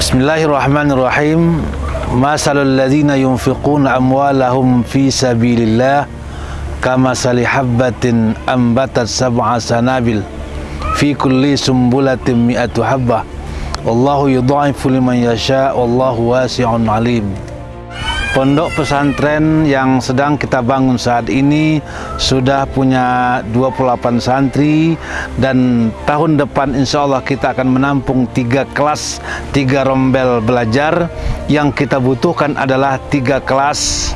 بسم الله الرحمن الرحيم مثل الذين ينفقون أموالهم في سبيل الله كمثل حبة أنبتت سبع سنابل في كل سنبلة مئة حبة والله يضعف لمن يشاء والله واسع عليم Pondok pesantren yang sedang kita bangun saat ini sudah punya 28 santri dan tahun depan insya Allah kita akan menampung tiga kelas, tiga rombel belajar. Yang kita butuhkan adalah tiga kelas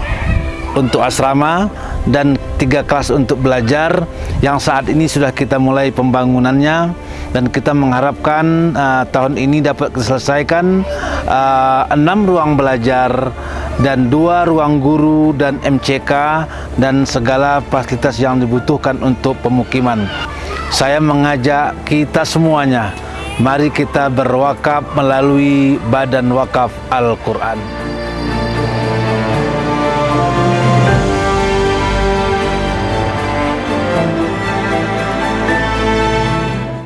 untuk asrama dan tiga kelas untuk belajar. Yang saat ini sudah kita mulai pembangunannya dan kita mengharapkan uh, tahun ini dapat diselesaikan uh, enam ruang belajar dan dua ruang guru dan MCK dan segala fasilitas yang dibutuhkan untuk pemukiman. Saya mengajak kita semuanya, mari kita berwakaf melalui Badan Wakaf Al-Quran.